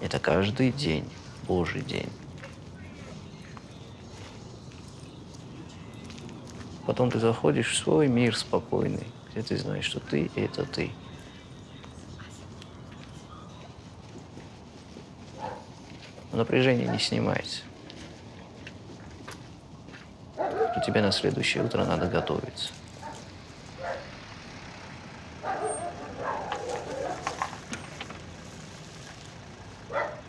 Это каждый день, Божий день. Потом ты заходишь в свой мир спокойный, где ты знаешь, что ты – это ты. Напряжение не снимается. Что тебе на следующее утро надо готовиться. Yeah.